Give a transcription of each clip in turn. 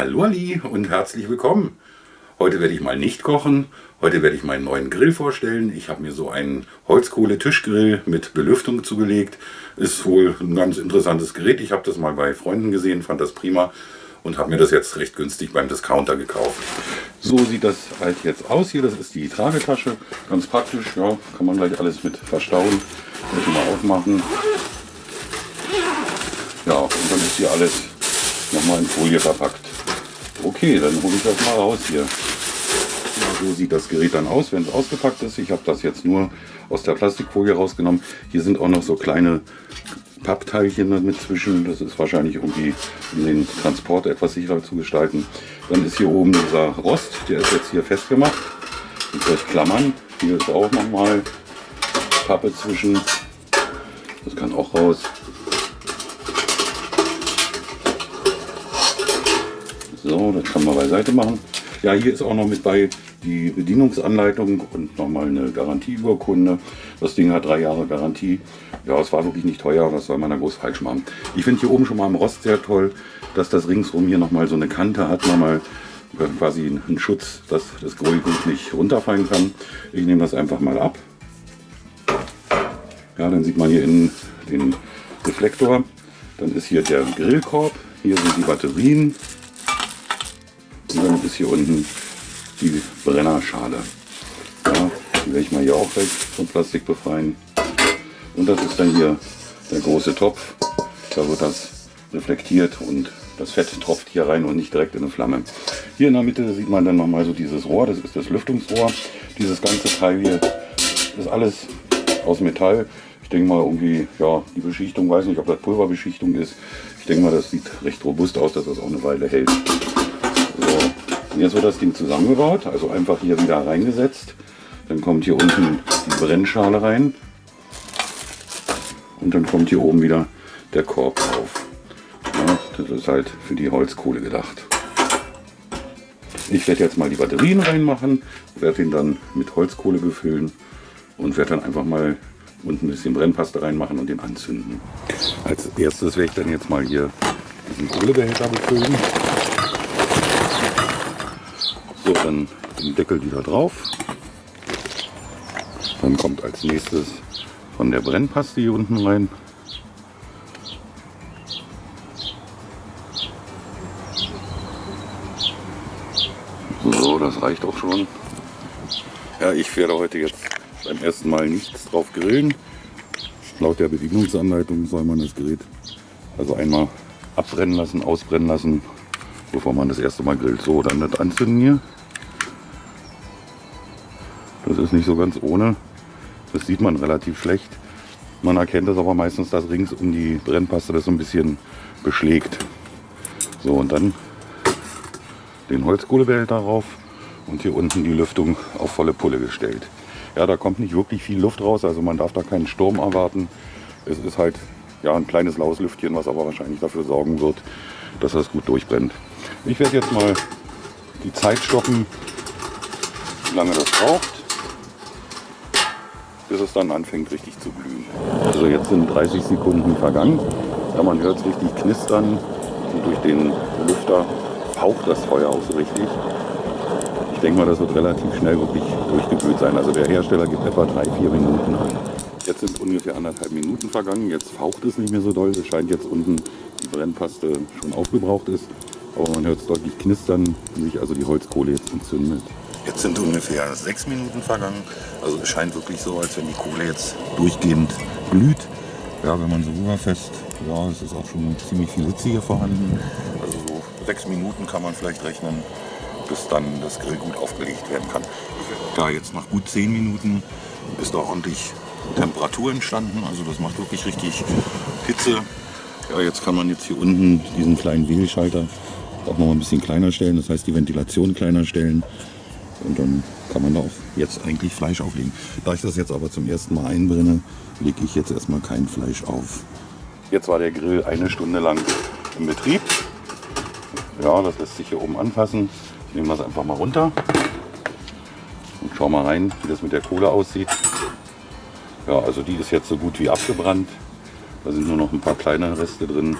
Hallo Ali und herzlich willkommen. Heute werde ich mal nicht kochen. Heute werde ich meinen neuen Grill vorstellen. Ich habe mir so einen Holzkohle-Tischgrill mit Belüftung zugelegt. Ist wohl ein ganz interessantes Gerät. Ich habe das mal bei Freunden gesehen, fand das prima und habe mir das jetzt recht günstig beim Discounter gekauft. So sieht das halt jetzt aus hier. Das ist die Tragetasche. Ganz praktisch. Ja, kann man gleich alles mit verstauen. Muss ich mal aufmachen. Ja, und dann ist hier alles nochmal in Folie verpackt. Okay, dann hole ich das mal raus hier. So sieht das Gerät dann aus, wenn es ausgepackt ist. Ich habe das jetzt nur aus der Plastikfolie rausgenommen. Hier sind auch noch so kleine Pappteilchen mit zwischen. Das ist wahrscheinlich irgendwie, um den Transport etwas sicherer zu gestalten. Dann ist hier oben dieser Rost, der ist jetzt hier festgemacht. Mit solch Klammern. Hier ist auch nochmal Pappe zwischen. Das kann auch raus. So, das kann man beiseite machen. Ja, hier ist auch noch mit bei die Bedienungsanleitung und nochmal eine Garantieurkunde. Das Ding hat drei Jahre Garantie. Ja, es war wirklich nicht teuer, was soll man da groß falsch machen. Ich finde hier oben schon mal am Rost sehr toll, dass das ringsrum hier nochmal so eine Kante hat, nochmal quasi einen Schutz, dass das Grillgut nicht runterfallen kann. Ich nehme das einfach mal ab. Ja, dann sieht man hier innen den Reflektor. Dann ist hier der Grillkorb. Hier sind die Batterien. Ist hier unten die Brennerschale. Ja, die werde ich mal hier auch weg vom Plastik befreien. Und das ist dann hier der große Topf. Da wird das reflektiert und das Fett tropft hier rein und nicht direkt in eine Flamme. Hier in der Mitte sieht man dann nochmal so dieses Rohr, das ist das Lüftungsrohr. Dieses ganze Teil hier ist alles aus Metall. Ich denke mal irgendwie, ja, die Beschichtung, weiß nicht, ob das Pulverbeschichtung ist. Ich denke mal, das sieht recht robust aus, dass das auch eine Weile hält. So, jetzt wird das Ding zusammengebaut, also einfach hier wieder reingesetzt. Dann kommt hier unten die Brennschale rein. Und dann kommt hier oben wieder der Korb drauf. Ja, das ist halt für die Holzkohle gedacht. Ich werde jetzt mal die Batterien reinmachen, werde ihn dann mit Holzkohle befüllen und werde dann einfach mal unten ein bisschen Brennpaste reinmachen und den anzünden. Als erstes werde ich dann jetzt mal hier diesen Kohlebehälter befüllen. So, dann den Deckel wieder drauf. Dann kommt als nächstes von der Brennpaste hier unten rein. So, das reicht auch schon. Ja, ich werde heute jetzt beim ersten Mal nichts drauf grillen. Laut der Bedienungsanleitung soll man das Gerät also einmal abbrennen lassen, ausbrennen lassen, bevor man das erste Mal grillt. So, dann das anzünden hier. Das ist nicht so ganz ohne. Das sieht man relativ schlecht. Man erkennt das aber meistens, dass rings um die Brennpaste das so ein bisschen beschlägt. So, und dann den Holzkohlebehälter drauf und hier unten die Lüftung auf volle Pulle gestellt. Ja, da kommt nicht wirklich viel Luft raus, also man darf da keinen Sturm erwarten. Es ist halt ja, ein kleines laues Lüftchen, was aber wahrscheinlich dafür sorgen wird, dass das gut durchbrennt. Ich werde jetzt mal die Zeit stoppen, wie lange das braucht bis es dann anfängt richtig zu glühen. Also jetzt sind 30 Sekunden vergangen. Ja, man hört es richtig knistern und durch den Lüfter faucht das Feuer auch so richtig. Ich denke mal, das wird relativ schnell wirklich durchgeglüht sein. Also der Hersteller gibt etwa 3-4 Minuten an. Jetzt sind ungefähr anderthalb Minuten vergangen. Jetzt faucht es nicht mehr so doll. Es scheint jetzt unten die Brennpaste schon aufgebraucht ist. Aber man hört es deutlich knistern, wie sich also die Holzkohle jetzt entzündet. Jetzt sind ungefähr sechs Minuten vergangen. Also es scheint wirklich so, als wenn die Kohle jetzt durchgehend glüht. Ja, wenn man so rüberfasst, ja, es ist auch schon ziemlich viel Hitze hier vorhanden. Also so sechs Minuten kann man vielleicht rechnen, bis dann das Grill gut aufgelegt werden kann. Ja, jetzt nach gut zehn Minuten ist da ordentlich Temperatur entstanden. Also das macht wirklich richtig Hitze. Ja, jetzt kann man jetzt hier unten diesen kleinen Wählschalter auch noch ein bisschen kleiner stellen. Das heißt die Ventilation kleiner stellen. Und dann kann man da auch jetzt eigentlich Fleisch auflegen. Da ich das jetzt aber zum ersten Mal einbrenne, lege ich jetzt erstmal kein Fleisch auf. Jetzt war der Grill eine Stunde lang im Betrieb. Ja, das lässt sich hier oben anpassen. Ich nehme das einfach mal runter und schau mal rein, wie das mit der Kohle aussieht. Ja, also die ist jetzt so gut wie abgebrannt. Da sind nur noch ein paar kleine Reste drin.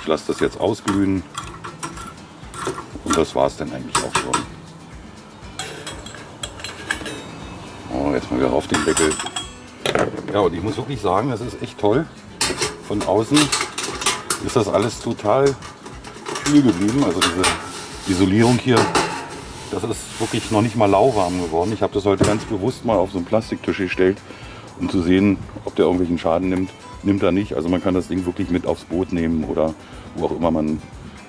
Ich lasse das jetzt ausglühen. Und das war es dann eigentlich auch schon. Oh, erstmal wieder auf den Deckel. Ja, und ich muss wirklich sagen, das ist echt toll. Von außen ist das alles total kühl geblieben. Also diese Isolierung hier, das ist wirklich noch nicht mal lauwarm geworden. Ich habe das heute ganz bewusst mal auf so einen Plastiktisch gestellt, um zu sehen, ob der irgendwelchen Schaden nimmt. Nimmt er nicht. Also man kann das Ding wirklich mit aufs Boot nehmen oder wo auch immer man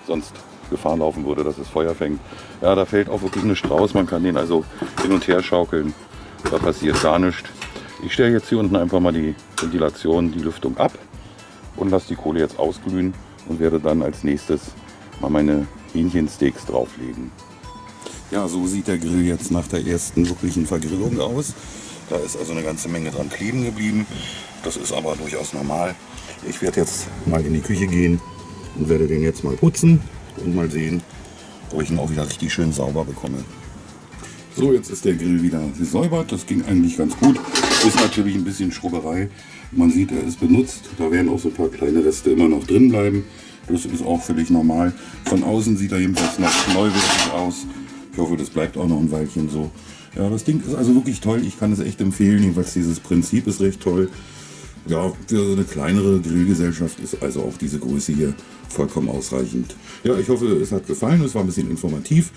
sonst Gefahr laufen würde, dass es Feuer fängt. Ja, da fällt auch wirklich eine Strauß. Man kann den also hin und her schaukeln. Da passiert gar nichts. Ich stelle jetzt hier unten einfach mal die Ventilation, die Lüftung ab und lasse die Kohle jetzt ausglühen und werde dann als nächstes mal meine Hähnchensteaks drauflegen. Ja, so sieht der Grill jetzt nach der ersten wirklichen Vergrillung aus. Da ist also eine ganze Menge dran kleben geblieben. Das ist aber durchaus normal. Ich werde jetzt mal in die Küche gehen und werde den jetzt mal putzen und mal sehen, ob ich ihn auch wieder richtig schön sauber bekomme. So, jetzt ist der Grill wieder gesäubert. Das ging eigentlich ganz gut. Ist natürlich ein bisschen Schrubberei. Man sieht, er ist benutzt. Da werden auch so ein paar kleine Reste immer noch drin bleiben. Das ist auch völlig normal. Von außen sieht er jedenfalls noch neuwertig aus. Ich hoffe, das bleibt auch noch ein Weilchen so. Ja, das Ding ist also wirklich toll. Ich kann es echt empfehlen. Jedenfalls dieses Prinzip ist recht toll. Ja, für eine kleinere Grillgesellschaft ist also auch diese Größe hier vollkommen ausreichend. Ja, ich hoffe, es hat gefallen. Es war ein bisschen informativ.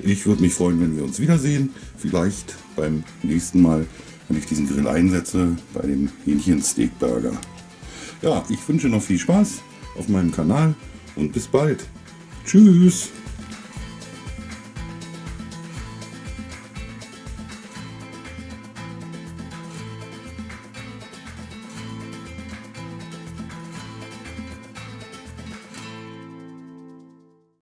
Ich würde mich freuen, wenn wir uns wiedersehen. Vielleicht beim nächsten Mal, wenn ich diesen Grill einsetze, bei dem Hähnchen-Steak-Burger. Ja, ich wünsche noch viel Spaß auf meinem Kanal und bis bald. Tschüss.